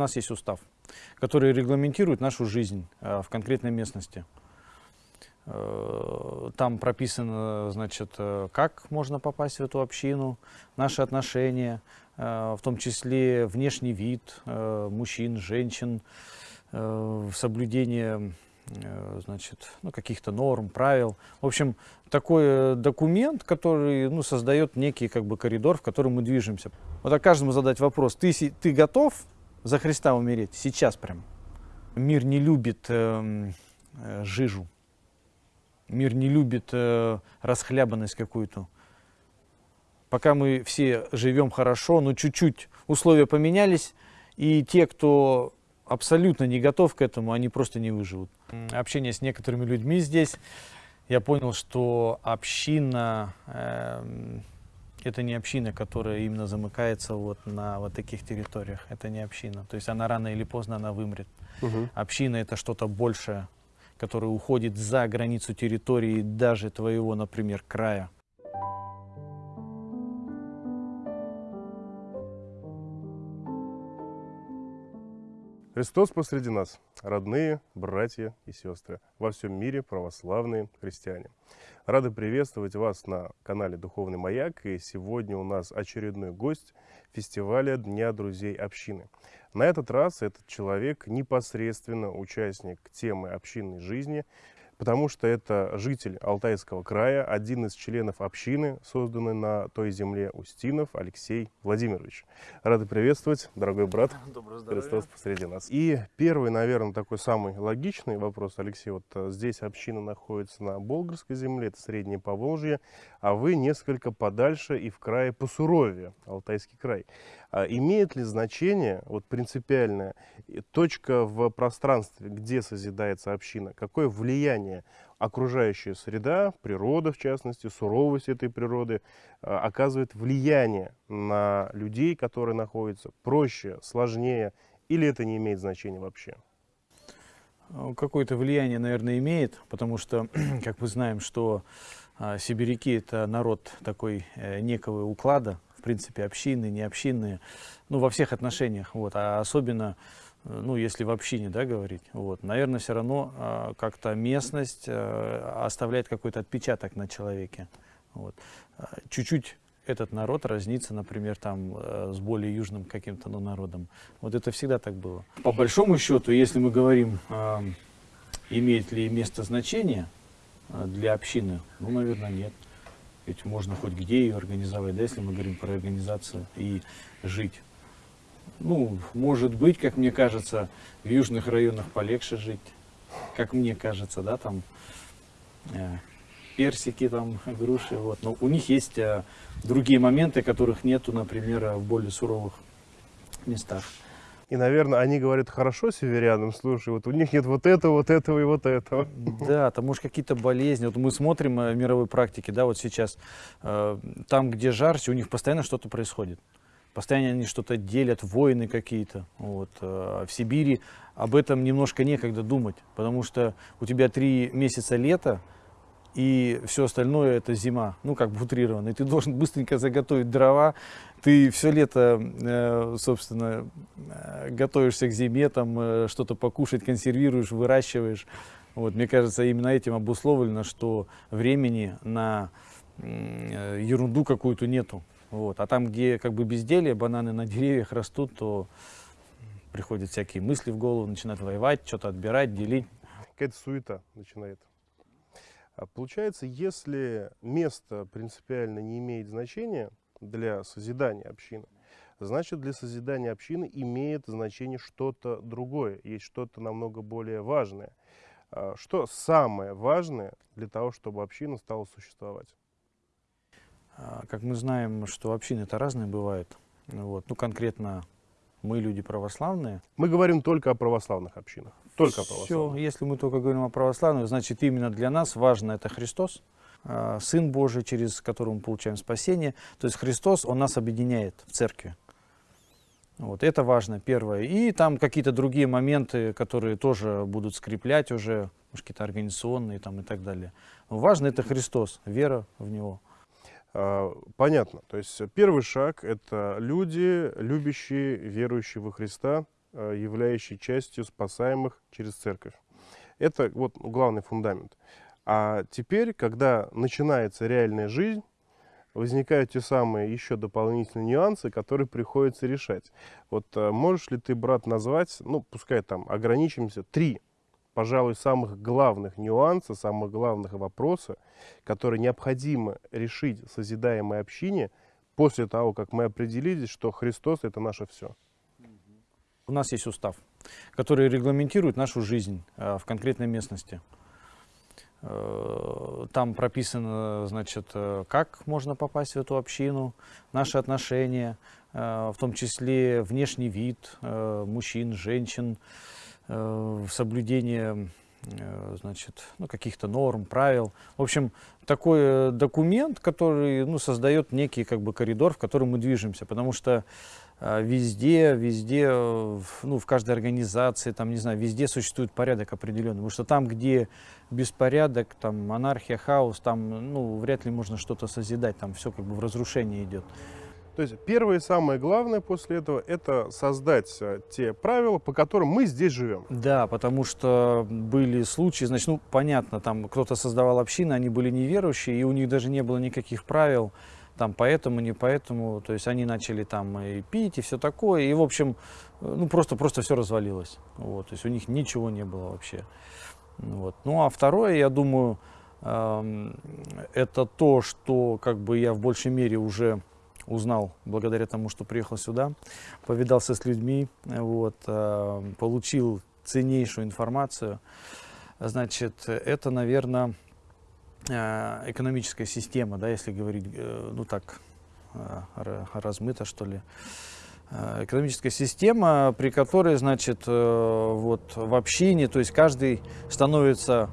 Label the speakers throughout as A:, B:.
A: нас есть устав, который регламентирует нашу жизнь э, в конкретной местности. Э, там прописано, значит, э, как можно попасть в эту общину, наши отношения, в том числе внешний вид мужчин, женщин, соблюдение значит, ну, каких-то норм, правил. В общем, такой документ, который ну, создает некий как бы, коридор, в котором мы движемся. Вот а каждому задать вопрос, ты, ты готов за Христа умереть? Сейчас прям. Мир не любит э, э, жижу. Мир не любит э, расхлябанность какую-то. Пока мы все живем хорошо, но чуть-чуть условия поменялись, и те, кто абсолютно не готов к этому, они просто не выживут. Общение с некоторыми людьми здесь, я понял, что община... Э, это не община, которая именно замыкается вот на вот таких территориях. Это не община. То есть она рано или поздно она вымрет. Угу. Община это что-то большее, которое уходит за границу территории даже твоего, например, края.
B: Христос посреди нас, родные, братья и сестры, во всем мире православные христиане. Рады приветствовать вас на канале Духовный Маяк. И сегодня у нас очередной гость фестиваля Дня Друзей Общины. На этот раз этот человек непосредственно участник темы общинной жизни, потому что это житель Алтайского края, один из членов общины, созданной на той земле Устинов, Алексей Владимирович. Рады приветствовать, дорогой брат.
A: Доброго здоровья.
B: Христос посреди нас. И первый, наверное, такой самый логичный вопрос, Алексей. Вот э, здесь община находится на Болгарской земле, это Среднее Поволжье, а вы несколько подальше и в крае посуровее, Алтайский край. А имеет ли значение, вот принципиальная точка в пространстве, где созидается община? Какое влияние окружающая среда, природа в частности, суровость этой природы а, оказывает влияние на людей, которые находятся проще, сложнее, или это не имеет значения вообще?
A: Какое-то влияние, наверное, имеет, потому что, как мы знаем, что а, сибиряки – это народ такой э, некого уклада, в принципе, общинные, не общинные, ну, во всех отношениях, вот, а особенно, ну, если в общине, да, говорить, вот, наверное, все равно э, как-то местность э, оставляет какой-то отпечаток на человеке, вот. Чуть-чуть этот народ разнится, например, там, э, с более южным каким-то ну, народом. Вот это всегда так было. По большому счету, если мы говорим, э, имеет ли место значение э, для общины, ну, наверное, нет. Ведь можно хоть где ее организовать, да, если мы говорим про организацию и жить. Ну, может быть, как мне кажется, в южных районах полегче жить, как мне кажется, да, там э, персики, там, груши, вот. Но у них есть э, другие моменты, которых нету, например, в более суровых местах.
B: И, наверное, они говорят, хорошо северянам, слушай, вот у них нет вот этого, вот этого и вот этого.
A: Да, там может какие-то болезни. Вот мы смотрим э, в мировой практике, да, вот сейчас, э, там, где жарче, у них постоянно что-то происходит. Постоянно они что-то делят, войны какие-то. Вот. Э, в Сибири об этом немножко некогда думать, потому что у тебя три месяца лета, и все остальное это зима, ну как бы утрированно. И ты должен быстренько заготовить дрова, ты все лето, э, собственно, э, готовишься к зиме, там что-то покушать, консервируешь, выращиваешь. Вот, мне кажется, именно этим обусловлено, что времени на ерунду какую-то нету. Вот. А там, где как бы безделие, бананы на деревьях растут, то приходят всякие мысли в голову, начинают воевать, что-то отбирать, делить.
B: Какая-то суета начинает. А получается, если место принципиально не имеет значения для созидания общины, значит для созидания общины имеет значение что-то другое, есть что-то намного более важное. А что самое важное для того, чтобы община стала существовать?
A: Как мы знаем, что общины это разные бывают. Вот. Ну, конкретно мы люди православные.
B: Мы говорим только о православных общинах. Только
A: Все, если мы только говорим о православных, значит именно для нас важно это Христос, а, Сын Божий, через которого мы получаем спасение. То есть Христос, Он нас объединяет в церкви. Вот, это важно, первое. И там какие-то другие моменты, которые тоже будут скреплять уже, какие-то организационные там и так далее. Но важно это Христос, вера в Него.
B: А, понятно. То есть первый шаг – это люди, любящие, верующие во Христа, э, являющий частью спасаемых через церковь. Это вот главный фундамент. А теперь, когда начинается реальная жизнь, возникают те самые еще дополнительные нюансы, которые приходится решать. Вот э, можешь ли ты, брат, назвать, ну, пускай там ограничимся, три, пожалуй, самых главных нюанса, самых главных вопроса, которые необходимо решить в созидаемой общине после того, как мы определились, что Христос – это наше все?
A: У нас есть устав, который регламентирует нашу жизнь э, в конкретной местности. Э, там прописано, значит, э, как можно попасть в эту общину, наши отношения, в том числе внешний вид мужчин, женщин, соблюдение значит, ну, каких-то норм, правил. В общем, такой документ, который ну, создает некий как бы, коридор, в котором мы движемся. Потому что везде, везде, э, ну, в каждой организации, там, не знаю, везде существует порядок определенный. Потому что там, где беспорядок, там, анархия, хаос, там, ну, вряд ли можно что-то созидать, там все как бы в разрушение идет.
B: То есть первое и самое главное после этого – это создать э, те правила, по которым мы здесь живем.
A: Да, потому что были случаи, значит, ну, понятно, там кто-то создавал общины, они были неверующие, и у них даже не было никаких правил, там поэтому, не поэтому, то есть они начали там и пить, и все такое, и в общем, ну просто, просто все развалилось, вот, то есть у них ничего не было вообще, вот. Ну а второе, я думаю, э, это то, что как бы я в большей мере уже узнал благодаря тому, что приехал сюда, повидался с людьми, вот, э, получил ценнейшую информацию, значит, это, наверное, Э, экономическая система, да, если говорить, э, ну так, э, размыто, что ли. Экономическая система, при которой, значит, вот в общине, то есть каждый становится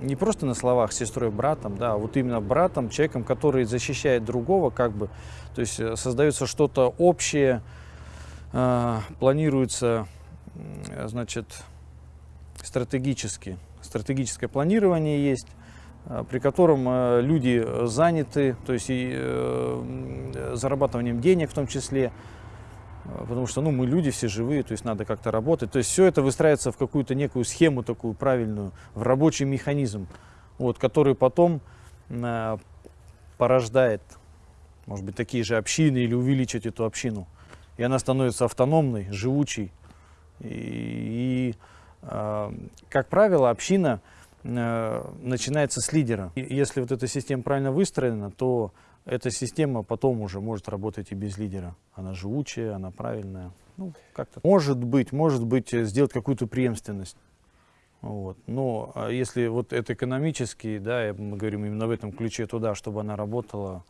A: не просто на словах сестрой, братом, да, а вот именно братом, человеком, который защищает другого, как бы, то есть создается что-то общее, планируется, значит, стратегически, стратегическое планирование есть, Э, при котором э, люди заняты, то есть и э, зарабатыванием денег в том числе, потому что ну, мы люди все живые, то есть надо как-то работать. То есть все это выстраивается в какую-то некую схему такую правильную, в рабочий механизм, вот, который потом порождает, может быть, такие же общины или увеличить эту общину. И она становится автономной, живучей. И, и как правило, община Э, начинается с лидера. И если вот эта система правильно выстроена, то эта система потом уже может работать и без лидера. Она живучая, она правильная. Ну, как-то. Может быть, может быть, э, сделать какую-то преемственность. Вот. Но а если вот это экономически, да, мы говорим именно в этом ключе туда, чтобы она работала,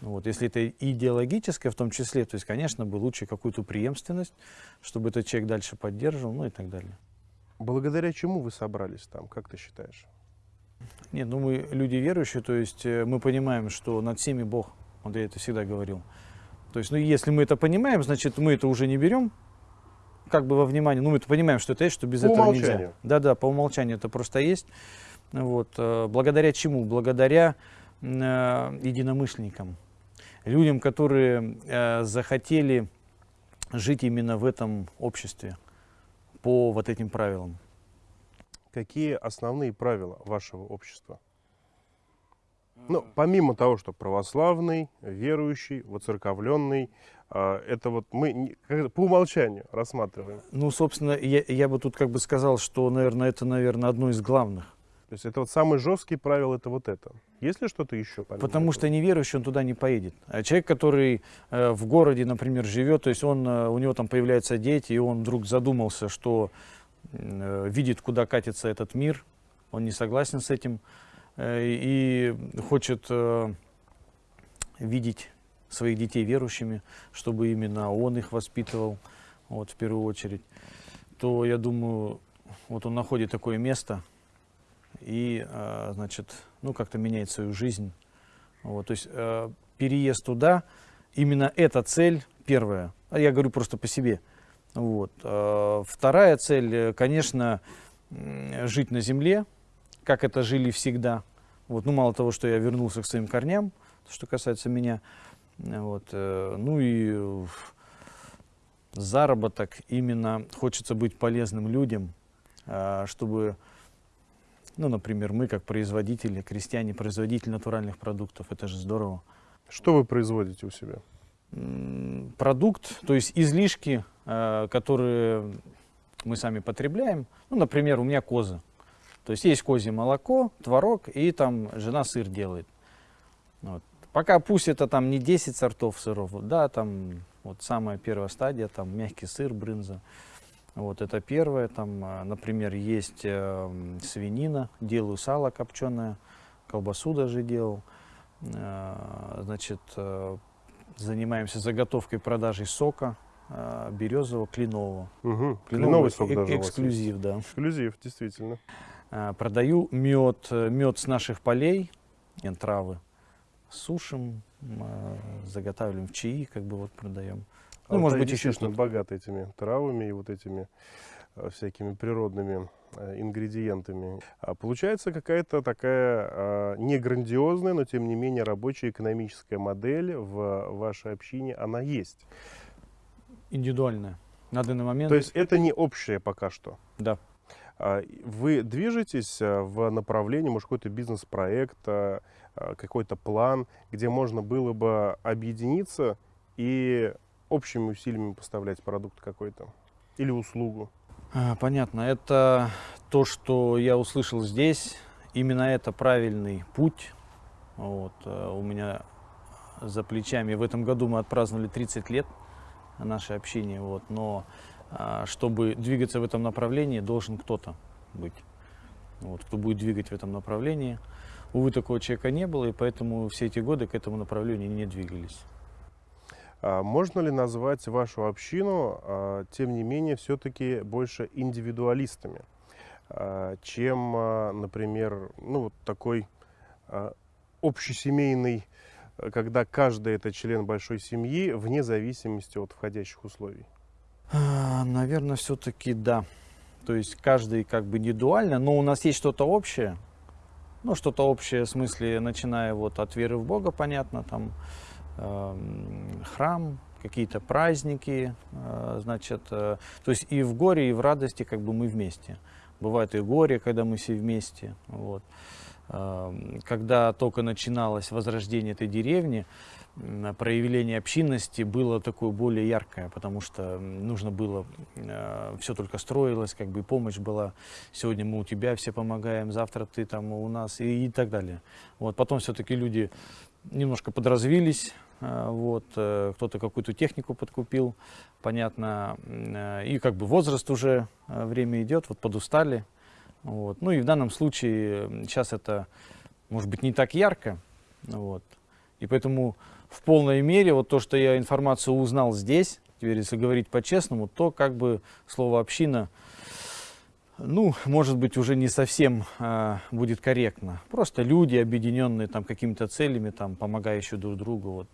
A: вот. Если это идеологическое в том числе, то есть, конечно, бы лучше какую-то преемственность, чтобы этот человек дальше поддерживал, ну и так далее.
B: Благодаря чему вы собрались там, как ты считаешь?
A: Нет, ну мы люди верующие, то есть э, мы понимаем, что над всеми Бог, я это всегда говорил. То есть, ну если мы это понимаем, значит мы это уже не берем, как бы во внимание, ну мы это понимаем, что это есть, что без по этого умолчанию. нельзя. Да-да, по умолчанию это просто есть. Вот, э, благодаря чему? Благодаря э, единомышленникам, людям, которые э, захотели жить именно в этом обществе по вот этим правилам.
B: Какие основные правила вашего общества? Ну, помимо того, что православный, верующий, воцерковленный, а, это вот мы по умолчанию рассматриваем.
A: Ну, собственно, я, я бы тут как бы сказал, что, наверное, это, наверное, одно из главных.
B: То есть это вот самый жесткий правил, это вот это. Есть ли что-то еще?
A: Потому этого? что неверующий, он туда не поедет. А человек, который э, в городе, например, живет, то есть он, э, у него там появляются дети, и он вдруг задумался, что э, видит, куда катится этот мир, он не согласен с этим, э, и хочет э, видеть своих детей верующими, чтобы именно он их воспитывал, вот, в первую очередь, то, я думаю, вот он находит такое место, и, значит, ну, как-то меняет свою жизнь. Вот, то есть э, переезд туда, именно эта цель первая, а я говорю просто по себе. Вот. Э, вторая цель, э, конечно, жить на земле, как это жили всегда. Вот, ну, мало того, что я вернулся к своим корням, что касается меня, вот, ну и заработок, именно хочется быть полезным людям, а, чтобы, ну, например, мы как производители, крестьяне, производители натуральных продуктов, это же здорово.
B: Что вы производите у себя?
A: Продукт, то есть излишки, а, которые мы сами потребляем. Ну, например, у меня козы. То есть есть козье молоко, творог, и там жена сыр делает. Вот. Пока пусть это там не 10 сортов сыров, да, там вот самая первая стадия, там мягкий сыр, брынза. Вот это первое, там, а, например, есть э, свинина, делаю сало копченое, колбасу даже делал. Э, значит, э, занимаемся заготовкой продажей сока э, березового, кленового.
B: Угу. Кленовый сок
A: э
B: даже
A: Эксклюзив, да.
B: Эксклюзив, действительно.
A: Э, продаю мед, э, мед с наших полей, травы сушим, заготавливаем в чаи, как бы вот продаем.
B: Ну, а может быть, еще что-то. богаты этими травами и вот этими всякими природными э, ингредиентами. А получается какая-то такая а, не грандиозная, но тем не менее рабочая экономическая модель в вашей общине, она есть.
A: Индивидуальная на данный момент.
B: То есть это не общее пока что?
A: Да.
B: А, вы движетесь в направлении, может, какой-то бизнес-проект, Э, какой-то план, где можно было бы объединиться и общими усилиями поставлять продукт какой-то или услугу.
A: А, понятно. Это то, что я услышал здесь. Именно это правильный путь. Вот. Э, у меня за плечами. В этом году мы отпраздновали 30 лет нашей общения. Вот. Но а, чтобы двигаться в этом направлении, должен кто-то быть. Вот, кто будет двигать в этом направлении. Увы, такого человека не было, и поэтому все эти годы к этому направлению не двигались.
B: А можно ли назвать вашу общину, а, тем не менее, все-таки больше индивидуалистами, а, чем, например, ну, вот такой общесемейный, когда каждый это член большой семьи, вне зависимости от входящих условий?
A: Наверное, все-таки да. То есть каждый как бы индивидуально, но у нас есть что-то общее, ну, что-то общее, в смысле, начиная вот от веры в Бога, понятно, там, храм, какие-то праздники, э, значит, э, то есть и в горе, и в радости как бы мы вместе. Бывает и горе, когда мы все вместе, вот. Э, когда только начиналось возрождение этой деревни, проявление общинности было такое более яркое, потому что нужно было, э, все только строилось, как бы помощь была. Сегодня мы у тебя все помогаем, завтра ты там у нас и, и так далее. Вот, потом все-таки люди немножко подразвились, вот, э, кто-то какую-то технику подкупил, понятно, э, и как бы возраст уже, э, время идет, вот подустали. Вот. Ну и в данном случае сейчас это может быть не так ярко, вот. и поэтому в полной мере, вот то, что я информацию узнал здесь, теперь если говорить по-честному, то как бы слово «община» ну, может быть, уже не совсем э, будет корректно. Просто люди, объединенные там какими-то целями, там, помогающие друг другу. Вот.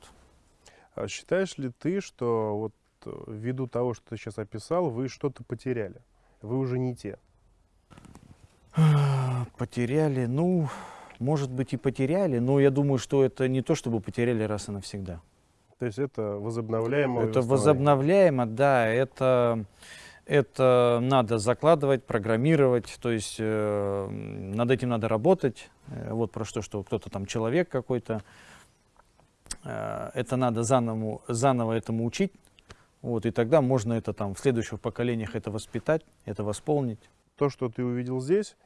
B: А считаешь ли ты, что вот э, ввиду того, что ты сейчас описал, вы что-то потеряли? Вы уже не те?
A: Потеряли, ну, может быть, и потеряли, но я думаю, что это не то, чтобы потеряли раз и навсегда.
B: То есть это возобновляемо?
A: Это возобновляемо, да. Это, это надо закладывать, программировать, то есть э, над этим надо работать. Э, вот про что, что кто-то там человек какой-то. Э, это надо заново, заново этому учить. Вот, и тогда можно это там в следующих поколениях это воспитать, это восполнить.
B: То, что ты увидел здесь,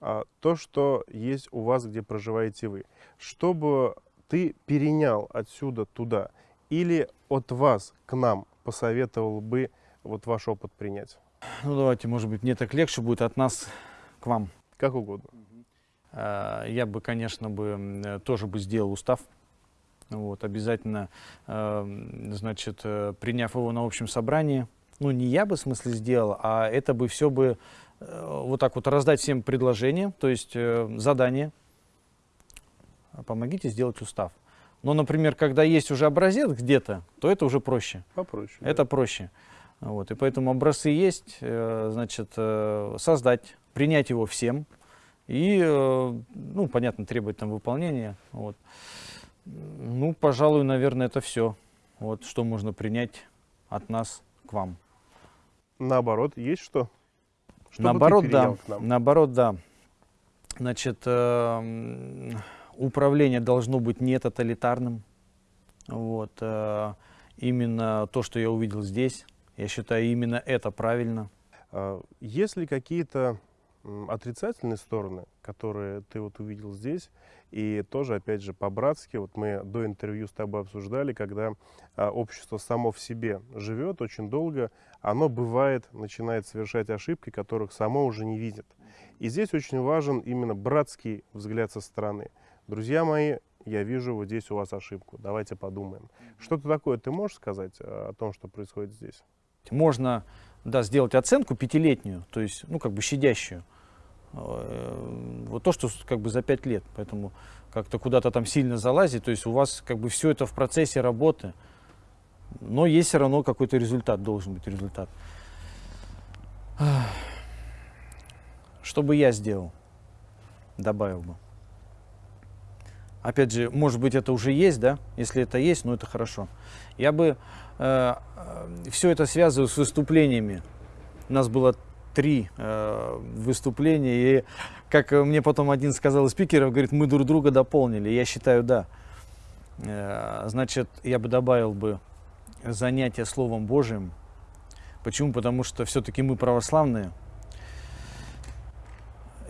B: а, то, что есть у вас, где проживаете вы. Чтобы ты перенял отсюда туда или от вас к нам посоветовал бы вот ваш опыт принять?
A: Ну, давайте, может быть, мне так легче будет от нас к вам.
B: Как угодно.
A: А, я бы, конечно, бы тоже бы сделал устав. Вот, обязательно, а, значит, э, приняв его на общем собрании, ну, не я бы, в смысле, сделал, а это бы все бы Э, вот так вот раздать всем предложение, то есть э, задание. Помогите сделать устав. Но, например, когда есть уже образец где-то, то это уже проще.
B: Попроще.
A: Это да. проще. Вот, и поэтому образцы есть, э, значит, э, создать, принять его всем и, э, ну, понятно, требовать там выполнения. Вот. Ну, пожалуй, наверное, это все. Вот, что можно принять от нас к вам.
B: Наоборот, есть что?
A: что Наоборот, да. Наоборот, да. Значит, э, управление должно быть не тоталитарным. Вот, э, именно то, что я увидел здесь, я считаю, именно это правильно.
B: А, есть ли какие-то отрицательные стороны, которые ты вот увидел здесь, и тоже, опять же, по-братски, вот мы до интервью с тобой обсуждали, когда а, общество само в себе живет очень долго, оно бывает, начинает совершать ошибки, которых само уже не видит. И здесь очень важен именно братский взгляд со стороны. Друзья мои, я вижу вот здесь у вас ошибку, давайте подумаем. Что-то такое ты можешь сказать а, о том, что происходит здесь?
A: Можно да, сделать оценку пятилетнюю, то есть, ну, как бы щадящую. Э, вот то, что как бы за пять лет, поэтому как-то куда-то там сильно залазить, то есть у вас как бы все это в процессе работы, но есть все равно какой-то результат, должен быть результат. Что бы я сделал? Добавил бы. Опять же, может быть, это уже есть, да? Если это есть, ну это хорошо. Я бы э, э все это связывал с выступлениями. У нас было три э, выступления, и как мне потом один сказал из спикеров, говорит, мы друг друга дополнили. Я считаю, да. Э, значит, я бы добавил бы занятие Словом Божьим. Почему? Потому что все-таки мы православные.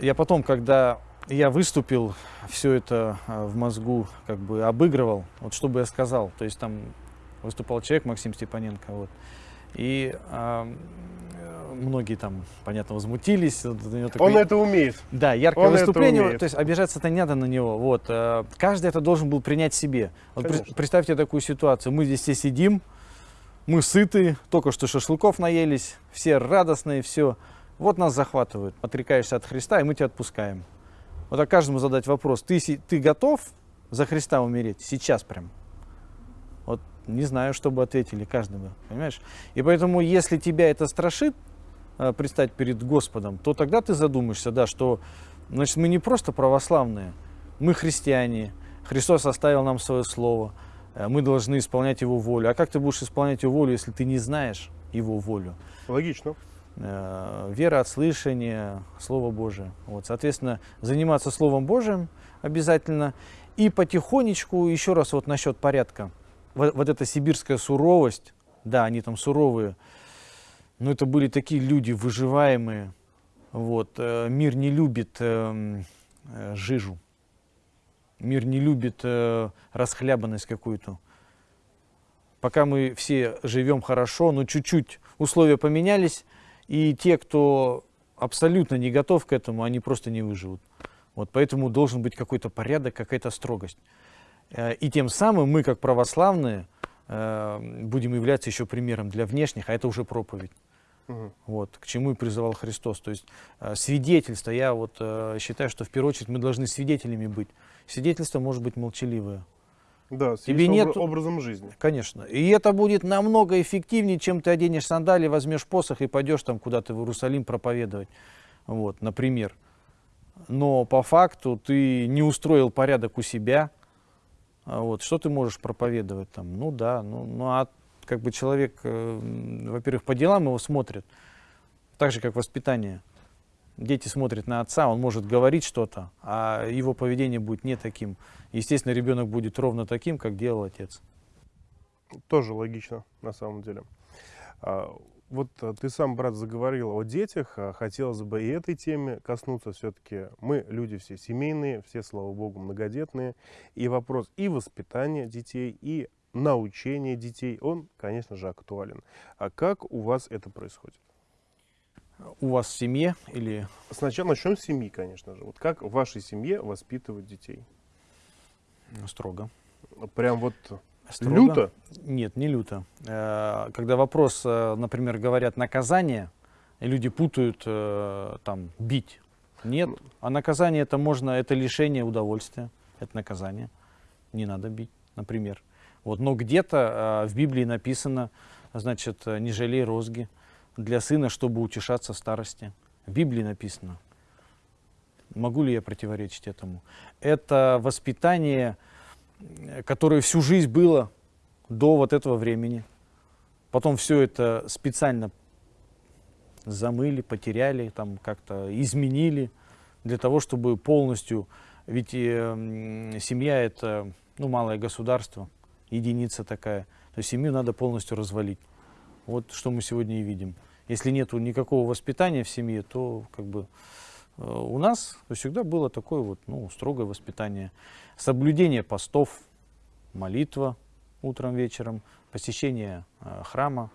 A: Я потом, когда я выступил, все это э, в мозгу как бы обыгрывал, вот что бы я сказал. То есть там выступал человек, Максим Степаненко, вот. И э, многие там, понятно, возмутились.
B: Такой, Он это умеет.
A: Да, яркое Он выступление. То есть обижаться-то не надо на него. Вот. Э, каждый это должен был принять себе. Вот представьте такую ситуацию. Мы здесь все сидим, мы сыты, только что шашлыков наелись, все радостные, все. Вот нас захватывают, отрекаешься от Христа, и мы тебя отпускаем. Вот а каждому задать вопрос, ты, ты готов за Христа умереть? Сейчас прям. Вот не знаю, что бы ответили каждому, понимаешь? И поэтому, если тебя это страшит, Э, предстать перед Господом, то тогда ты задумаешься, да, что значит, мы не просто православные, мы христиане, Христос оставил нам свое слово, э, мы должны исполнять Его волю. А как ты будешь исполнять Его волю, если ты не знаешь Его волю?
B: Логично.
A: Э, вера от слышания, Слово Божие. Вот, соответственно, заниматься Словом Божиим обязательно. И потихонечку, еще раз вот насчет порядка. Вот, вот эта сибирская суровость, да, они там суровые, но это были такие люди выживаемые. Вот. Э, мир не любит э, э, жижу. Мир не любит э, расхлябанность какую-то. Пока мы все живем хорошо, но чуть-чуть условия поменялись, и те, кто абсолютно не готов к этому, они просто не выживут. Вот, поэтому должен быть какой-то порядок, какая-то строгость. Э, и тем самым мы, как православные, э, будем являться еще примером для внешних, а это уже проповедь. Угу. Вот, к чему и призывал Христос. То есть э, свидетельство, я вот считаю, что в первую очередь мы должны свидетелями быть. Свидетельство может быть молчаливое.
B: Да, с Тебе нет образом жизни.
A: Конечно. И это будет намного эффективнее, чем ты оденешь сандали, возьмешь посох и пойдешь там куда-то в Иерусалим проповедовать. Вот, например. Но по факту ты не устроил порядок у себя. А вот, что ты можешь проповедовать там? Ну да, ну, ну а как бы человек, э, во-первых, по делам его смотрит, так же, как воспитание. Дети смотрят на отца, он может говорить что-то, а его поведение будет не таким. Естественно, ребенок будет ровно таким, как делал отец.
B: Тоже логично, на самом деле. А, вот э, ты сам, брат, заговорил о детях. А хотелось бы и этой теме коснуться. Все-таки мы люди все семейные, все, слава богу, многодетные. И вопрос и воспитания детей, и научения детей, он, конечно же, актуален. А как у вас это происходит?
A: У вас в семье или...
B: Сначала начнем с семьи, конечно же. Вот как в вашей семье воспитывать детей?
A: Строго.
B: Прям вот Строго? люто?
A: Нет, не люто. Э, когда вопрос, э, например, говорят наказание, люди путают э, там бить. Нет, а наказание это можно, это лишение удовольствия, это наказание. Не надо бить, например. Вот, но где-то в Библии написано, значит, не жалей розги для сына, чтобы утешаться в старости. В Библии написано. Могу ли я противоречить этому? Это воспитание, которое всю жизнь было до вот этого времени. Потом все это специально замыли, потеряли, там как-то изменили для того, чтобы полностью, ведь э, семья это ну, малое государство, единица такая, то семью надо полностью развалить. Вот что мы сегодня и видим. Если нет никакого воспитания в семье, то как бы э, у нас всегда было такое вот, ну, строгое воспитание. Соблюдение постов, молитва утром, вечером, посещение э, храма,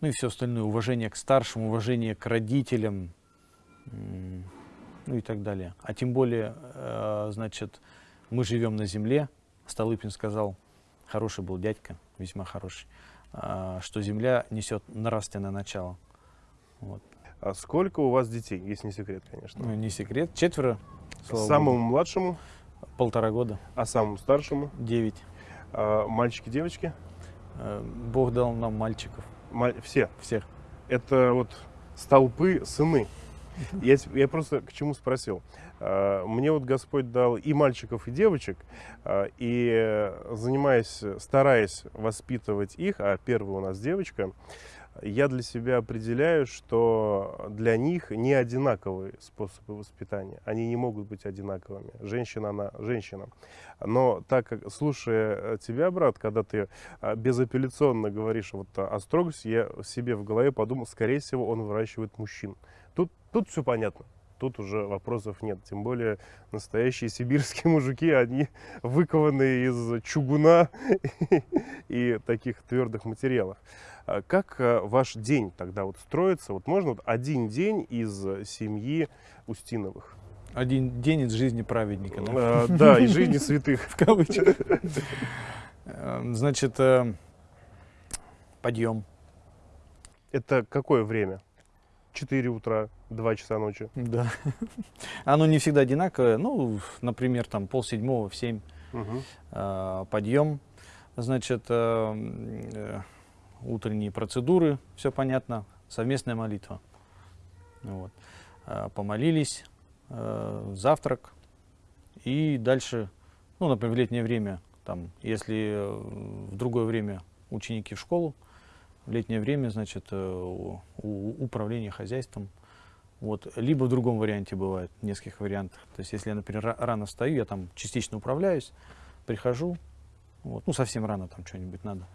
A: ну и все остальное, уважение к старшим, уважение к родителям, ну и так далее. А тем более, э, значит, мы живем на земле, Столыпин сказал, хороший был дядька, весьма хороший, что земля несет нравственное начало.
B: Вот. А сколько у вас детей, если не секрет, конечно?
A: Ну, не секрет, четверо.
B: Самому Богу. младшему?
A: Полтора года.
B: А самому старшему?
A: Девять.
B: А, мальчики, девочки?
A: Э, Бог дал нам мальчиков.
B: Все?
A: Всех.
B: Это вот столпы сыны. Я, я просто к чему спросил. А, мне вот Господь дал и мальчиков, и девочек, а, и занимаясь, стараясь воспитывать их, а первый у нас девочка, я для себя определяю, что для них не одинаковые способы воспитания. Они не могут быть одинаковыми. Женщина, она женщина. Но так как, слушая э, тебя, брат, когда ты а, безапелляционно говоришь вот о строгости, я себе в голове подумал, скорее всего, он выращивает мужчин. Тут, все понятно тут уже вопросов нет. Тем более настоящие сибирские мужики, они выкованные из чугуна и таких твердых материалов. А как э, ваш день тогда вот строится? Вот можно вот один день из семьи Устиновых?
A: Один день из жизни праведника, да?
B: А, да, из жизни святых.
A: В кавычках. Эм, значит, э, подъем.
B: Это какое время? 4 утра, 2 часа ночи.
A: Да. Оно не всегда одинаковое. Ну, например, там пол седьмого в 7 угу. э, подъем. Значит, э, э, утренние процедуры, все понятно. Совместная молитва. Вот. Э, помолились, э, завтрак. И дальше, ну, например, в летнее время, там, если в другое время ученики в школу, в летнее время, значит, э, у, управление хозяйством. Вот. Либо в другом варианте бывает, в нескольких вариантах. То есть, если я, например, рано встаю, я там частично управляюсь, прихожу, вот, ну, совсем рано там что-нибудь надо,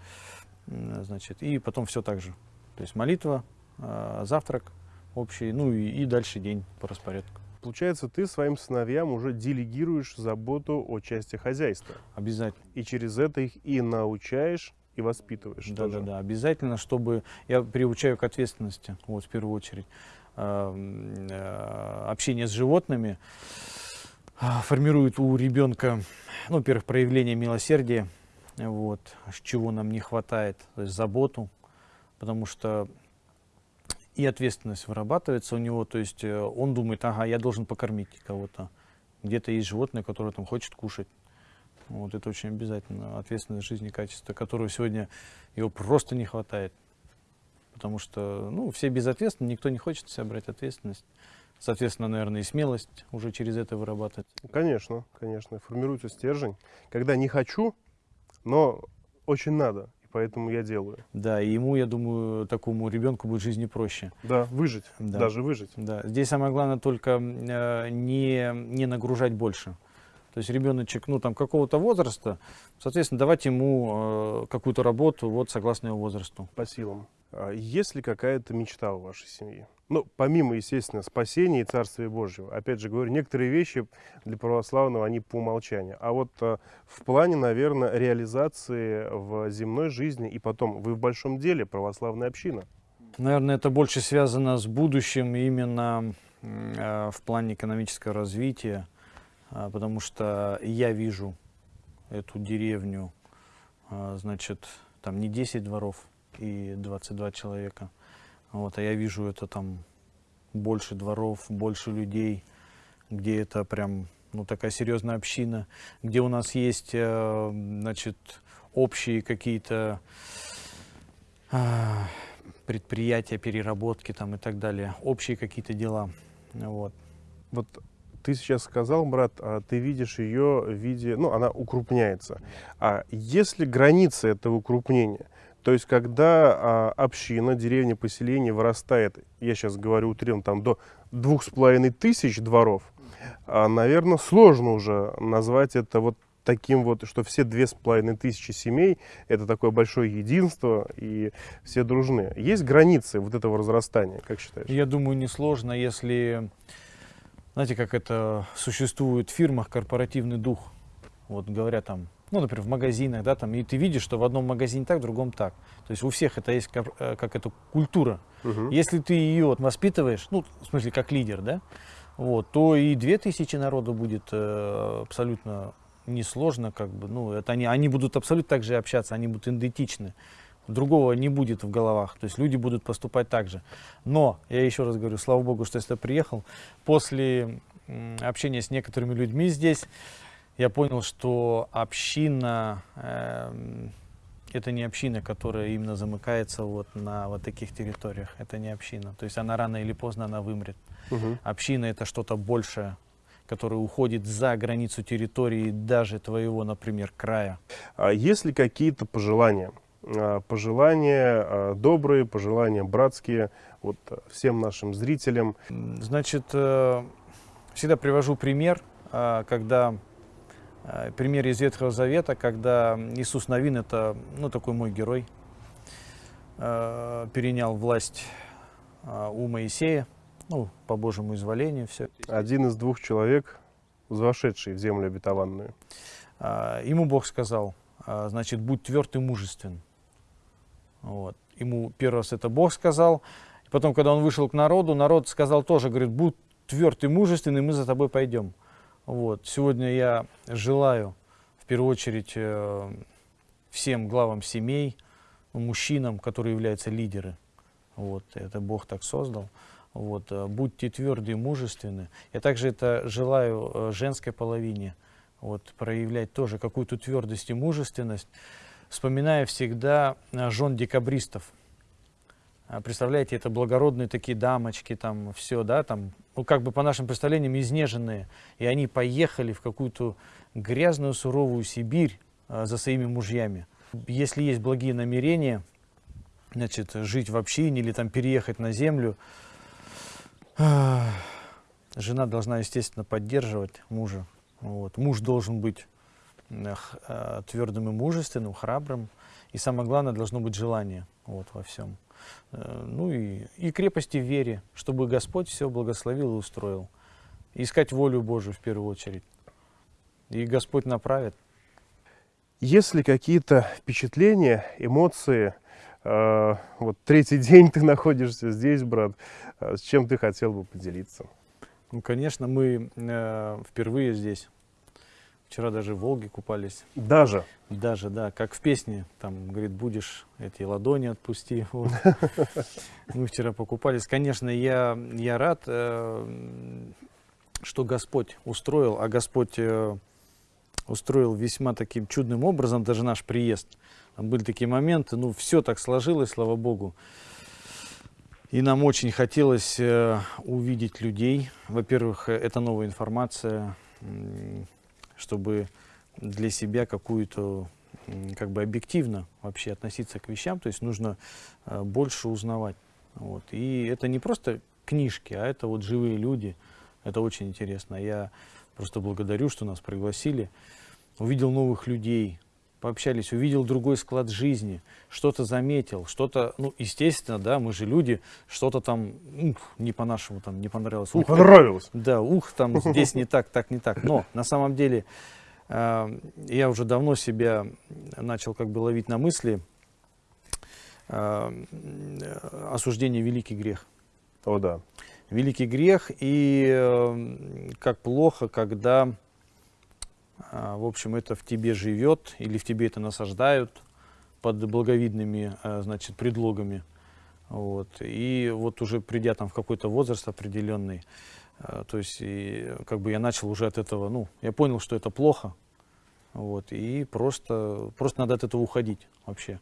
A: значит, и потом все так же. То есть молитва, э, завтрак общий, ну и, и дальше день по распорядку.
B: Получается, ты своим сыновьям уже делегируешь заботу о части хозяйства.
A: Обязательно.
B: И через это их и научаешь и воспитываешь.
A: Да, тоже. да, да, обязательно, чтобы я приучаю к ответственности, вот в первую очередь. Э, э, общение с животными а, формирует у ребенка, ну, во-первых, проявление милосердия, вот, чего нам не хватает, то есть заботу, потому что и ответственность вырабатывается у него, то есть э, он думает, ага, я должен покормить кого-то. Где-то есть животное, которое там хочет кушать. Вот это очень обязательно. Ответственность жизни, качество, которого сегодня его просто не хватает. Потому что, ну, все безответственны, никто не хочет себя брать ответственность. Соответственно, наверное, и смелость уже через это вырабатывать.
B: Конечно, конечно. Формируется стержень. Когда не хочу, но очень надо, и поэтому я делаю.
A: Да, и ему, я думаю, такому ребенку будет жизни проще.
B: Да, выжить, да. даже выжить.
A: Да, здесь самое главное только э, не, не нагружать больше. То есть ребеночек, ну, там, какого-то возраста, соответственно, давать ему э, какую-то работу, вот, согласно его возрасту.
B: По силам. А есть ли какая-то мечта у вашей семьи? Ну, помимо, естественно, спасения и Царствия Божьего. Опять же говорю, некоторые вещи для православного, они по умолчанию. А вот э, в плане, наверное, реализации в земной жизни и потом, вы в большом деле, православная община.
A: Наверное, это больше связано с будущим именно э, в плане экономического развития. А, потому что я вижу эту деревню, а, значит, там не 10 дворов и 22 человека, вот, а я вижу это там больше дворов, больше людей, где это прям, ну, такая серьезная община, где у нас есть, э, значит, общие какие-то а, предприятия, переработки там и так далее, общие какие-то дела, вот.
B: Вот ты сейчас сказал, брат, а ты видишь ее в виде, ну, она укрупняется. А если граница этого укрупнения? То есть, когда а, община, деревня, поселение вырастает, я сейчас говорю утрированно, там до двух с половиной тысяч дворов, а, наверное, сложно уже назвать это вот таким вот, что все две с половиной тысячи семей, это такое большое единство, и все дружны. Есть границы вот этого разрастания, как считаешь?
A: Я думаю, несложно, если, знаете, как это существует в фирмах, корпоративный дух. Вот говорят там, ну, например, в магазинах, да, там, и ты видишь, что в одном магазине так, в другом так. То есть у всех это есть как, э, как эта культура. Угу. Если ты ее воспитываешь, ну, в смысле, как лидер, да, вот, то и две тысячи народу будет э, абсолютно несложно, как бы, ну, это они, они будут абсолютно так же общаться, они будут идентичны. Другого не будет в головах, то есть люди будут поступать так же. Но, я еще раз говорю, слава богу, что я сюда приехал, после общения с некоторыми людьми здесь, я понял, что община, э, это не община, которая именно замыкается вот на вот таких территориях. Это не община. То есть она рано или поздно она вымрет. Угу. Община это что-то большее, которое уходит за границу территории даже твоего, например, края.
B: А есть ли какие-то пожелания? А, пожелания а, добрые, пожелания братские вот всем нашим зрителям?
A: Значит, э, всегда привожу пример, когда Э, пример из Ветхого Завета, когда Иисус Новин, это ну, такой мой герой, э, перенял власть э, у Моисея, ну, по Божьему изволению. Все.
B: Один из двух человек, вошедший в землю обетованную.
A: Ему Бог сказал, значит, будь тверд и мужествен. Вот. Ему первый раз это Бог сказал. Потом, когда он вышел к народу, народ сказал тоже, говорит, будь тверд и мужественный, мы за тобой пойдем. Вот. Сегодня я желаю, в первую очередь, э, всем главам семей, мужчинам, которые являются лидеры. Вот. Это Бог так создал. Вот. Э, будьте тверды и мужественны. Я также это желаю э, женской половине. Вот. Проявлять тоже какую-то твердость и мужественность, вспоминая всегда жен декабристов. А, представляете, это благородные такие дамочки, там все, да, там, ну, как бы по нашим представлениям, изнеженные. И они поехали в какую-то грязную, суровую Сибирь а, за своими мужьями. Если есть благие намерения, значит, жить в общине или там переехать на землю, жена должна, естественно, поддерживать мужа. Вот. Муж должен быть твердым и мужественным, храбрым. И самое главное, должно быть желание вот, во всем. Э, ну и, и крепости в вере, чтобы Господь все благословил и устроил. Искать волю Божию в первую очередь. И Господь направит.
B: Если какие-то впечатления, эмоции, э, вот третий день ты находишься здесь, брат, э, с чем ты хотел бы поделиться?
A: Ну, конечно, мы э, впервые здесь. Вчера даже в Волге купались.
B: Даже?
A: Даже, да. Как в песне. Там, говорит, будешь эти ладони отпусти. Вот. Мы вчера покупались. Конечно, я, я рад, э, что Господь устроил. А Господь э, устроил весьма таким чудным образом даже наш приезд. Там были такие моменты. Ну, все так сложилось, слава Богу. И нам очень хотелось э, увидеть людей. Во-первых, это новая информация чтобы для себя какую-то как бы объективно вообще относиться к вещам, то есть нужно э, больше узнавать. Вот. И это не просто книжки, а это вот живые люди. Это очень интересно. Я просто благодарю, что нас пригласили. Увидел новых людей, пообщались, увидел другой склад жизни, что-то заметил, что-то, ну, естественно, да, мы же люди, что-то там, ух, не по-нашему там не понравилось.
B: Ух, понравилось.
A: Да, ух, там здесь не так, так, не так. Но на самом деле э, я уже давно себя начал как бы ловить на мысли, э, осуждение великий грех.
B: О, да.
A: Великий грех, и э, как плохо, когда в общем, это в тебе живет или в тебе это насаждают под благовидными, а, значит, предлогами. Вот. И вот уже придя там в какой-то возраст определенный, а, то есть и, как бы я начал уже от этого, ну, я понял, что это плохо, вот, и просто, просто надо от этого уходить вообще.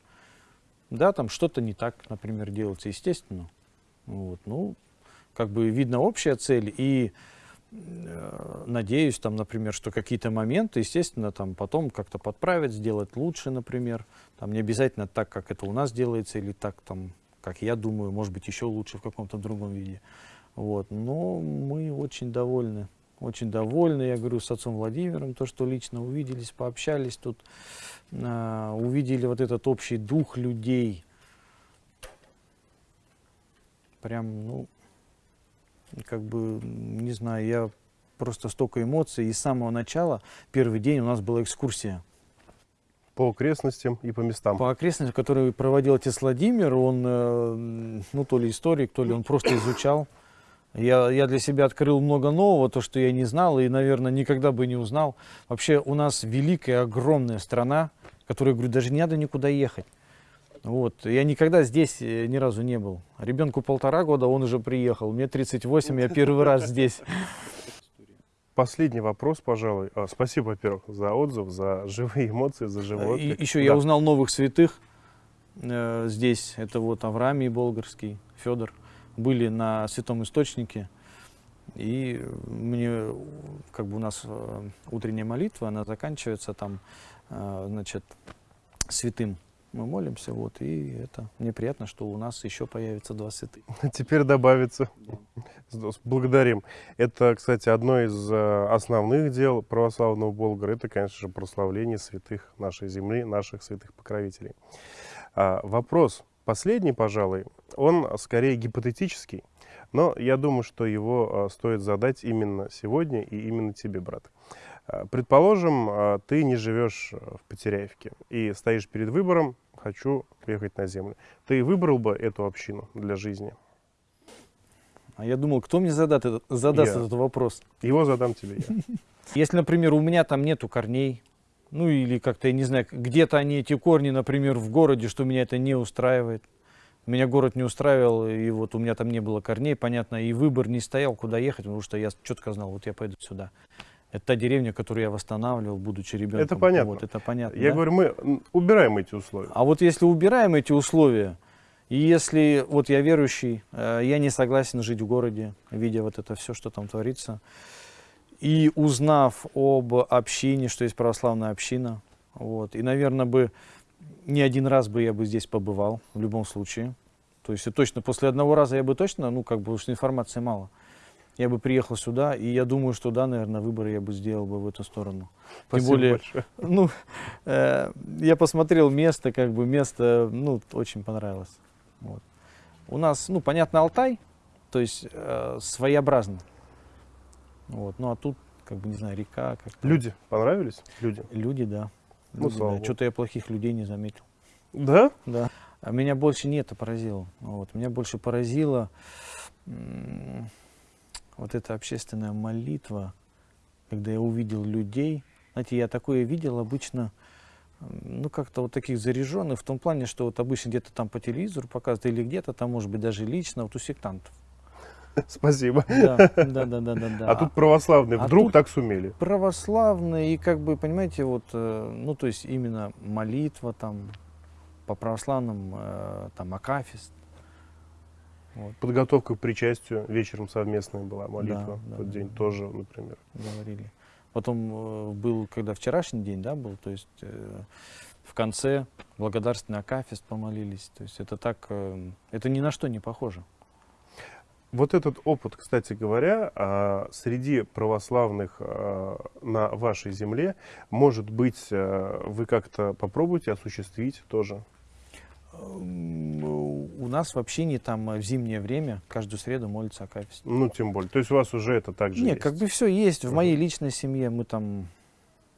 A: Да, там что-то не так, например, делается, естественно. Вот, ну, как бы видно общая цель, и надеюсь, там, например, что какие-то моменты, естественно, там потом как-то подправить, сделать лучше, например. Там не обязательно так, как это у нас делается, или так, там, как я думаю, может быть, еще лучше в каком-то другом виде. Вот. Но мы очень довольны. Очень довольны, я говорю, с отцом Владимиром, то, что лично увиделись, пообщались тут, э, увидели вот этот общий дух людей. Прям, ну, как бы, не знаю, я просто столько эмоций. И с самого начала, первый день у нас была экскурсия.
B: По окрестностям и по местам.
A: По окрестностям, которые проводил отец Владимир, он, э, ну, то ли историк, то ли он просто изучал. Я, я для себя открыл много нового, то, что я не знал и, наверное, никогда бы не узнал. Вообще у нас великая, огромная страна, которая, говорю, даже не надо никуда ехать. Вот. Я никогда здесь э, ни разу не был. Ребенку полтора года, он уже приехал. Мне 38, я первый раз здесь.
B: Последний вопрос, пожалуй. А, спасибо, во-первых, за отзыв, за живые эмоции, за живое.
A: И еще да. я узнал новых святых э, здесь. Это вот Авраамий Болгарский, Федор. Были на Святом Источнике. И мне, как бы у нас э, утренняя молитва, она заканчивается там, э, значит, святым мы молимся, вот, и это мне приятно, что у нас еще появится два святых.
B: Теперь добавится. Да. Благодарим. Это, кстати, одно из э, основных дел православного Болгара. Это, конечно же, прославление святых нашей земли, наших святых покровителей. А, вопрос последний, пожалуй, он скорее гипотетический, но я думаю, что его э, стоит задать именно сегодня и именно тебе, брат. Э, предположим, э, ты не живешь э, в Потеряевке и стоишь перед выбором, хочу приехать на землю. Ты выбрал бы эту общину для жизни?
A: А я думал, кто мне задат, задаст я. этот вопрос?
B: Его задам тебе я.
A: Если, например, у меня там нету корней, ну или как-то, я не знаю, где-то они, эти корни, например, в городе, что меня это не устраивает. Меня город не устраивал, и вот у меня там не было корней, понятно, и выбор не стоял, куда ехать, потому что я четко знал, вот я пойду сюда. Это та деревня, которую я восстанавливал, будучи ребенком.
B: Это понятно.
A: Вот, это понятно.
B: Я да? говорю, мы убираем эти условия.
A: А вот если убираем эти условия, и если вот я верующий, э, я не согласен жить в городе, видя вот это все, что там творится, и узнав об общине, что есть православная община, вот, и, наверное, бы не один раз бы я бы здесь побывал, в любом случае. То есть точно после одного раза я бы точно, ну, как бы, уж информации мало я бы приехал сюда, и я думаю, что да, наверное, выборы я бы сделал бы в эту сторону.
B: Спасибо Тем более, большое.
A: ну, э, я посмотрел место, как бы место, ну, очень понравилось. Вот. У нас, ну, понятно, Алтай, то есть э, своеобразно. Вот. Ну, а тут, как бы, не знаю, река. Как
B: Люди понравились? Люди?
A: Люди, да. Ну, да. Что-то я плохих людей не заметил.
B: Да?
A: Да. А меня больше не это поразило. Вот. Меня больше поразило вот эта общественная молитва, когда я увидел людей, знаете, я такое видел обычно, ну, как-то вот таких заряженных, в том плане, что вот обычно где-то там по телевизору показывают, или где-то там, может быть, даже лично, вот у сектантов.
B: Спасибо.
A: Да, да, да, да, да.
B: А тут православные а вдруг так сумели?
A: Православные, и как бы, понимаете, вот, э, ну, то есть именно молитва там, по православным, э, там, акафист,
B: вот. Подготовка к причастию вечером совместная была, молитва да, в тот да, день да. тоже, например.
A: Говорили. Потом э, был, когда вчерашний день, да, был, то есть э, в конце благодарственный акафист помолились. То есть это так, э, это ни на что не похоже.
B: Вот этот опыт, кстати говоря, а, среди православных а, на вашей земле, может быть, э, вы как-то попробуете осуществить тоже?
A: У нас в общине там э, в зимнее время каждую среду молится Акафист.
B: Ну, тем более. То есть у вас уже это также
A: Нет, есть? как бы все есть. В моей личной семье мы там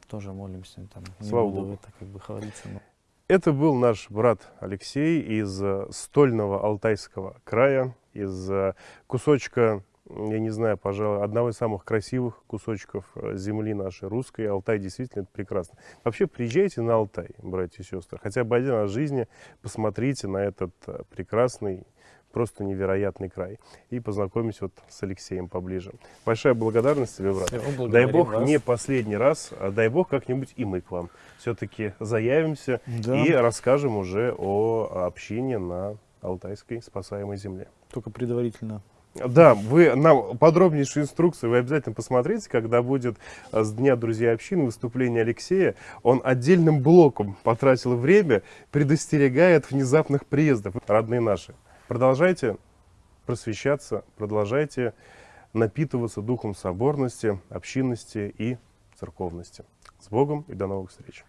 A: тоже молимся. Там,
B: Слава не буду Богу.
A: это как бы хвалиться. Но...
B: Это был наш брат Алексей из стольного Алтайского края, из э, кусочка я не знаю, пожалуй, одного из самых красивых кусочков э, земли нашей русской. Алтай действительно это прекрасно. Вообще приезжайте на Алтай, братья и сестры. Хотя бы один раз в жизни посмотрите на этот э, прекрасный, просто невероятный край. И познакомьтесь вот с Алексеем поближе. Большая благодарность тебе, брат. Дай Бог вас. не последний раз, а дай Бог как-нибудь и мы к вам все-таки заявимся да. и расскажем уже о общине на Алтайской спасаемой земле.
A: Только предварительно
B: Да, вы нам подробнейшую инструкцию вы обязательно посмотрите, когда будет э, с Дня Друзей Общины выступление Алексея. Он отдельным блоком потратил время, предостерегает внезапных приездов. Родные наши, продолжайте просвещаться, продолжайте напитываться духом соборности, общинности и церковности. С Богом и до новых встреч!